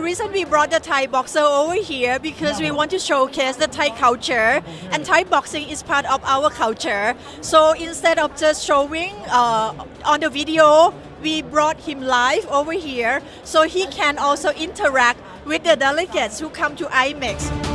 reason we brought the Thai boxer over here because we want to showcase the Thai culture and Thai boxing is part of our culture. So instead of just showing uh, on the video, we brought him live over here so he can also interact with the delegates who come to IMEX.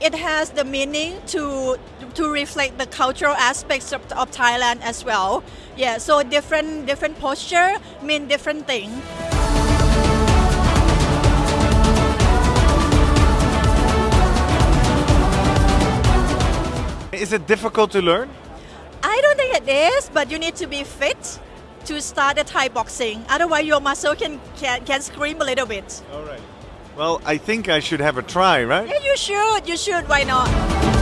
It has the meaning to to reflect the cultural aspects of, of Thailand as well. Yeah, so different different posture mean different thing. Is it difficult to learn? I don't think it is, but you need to be fit to start the Thai boxing. Otherwise, your muscle can can, can scream a little bit. All right. Well, I think I should have a try, right? Yeah, you should. You should. Why not?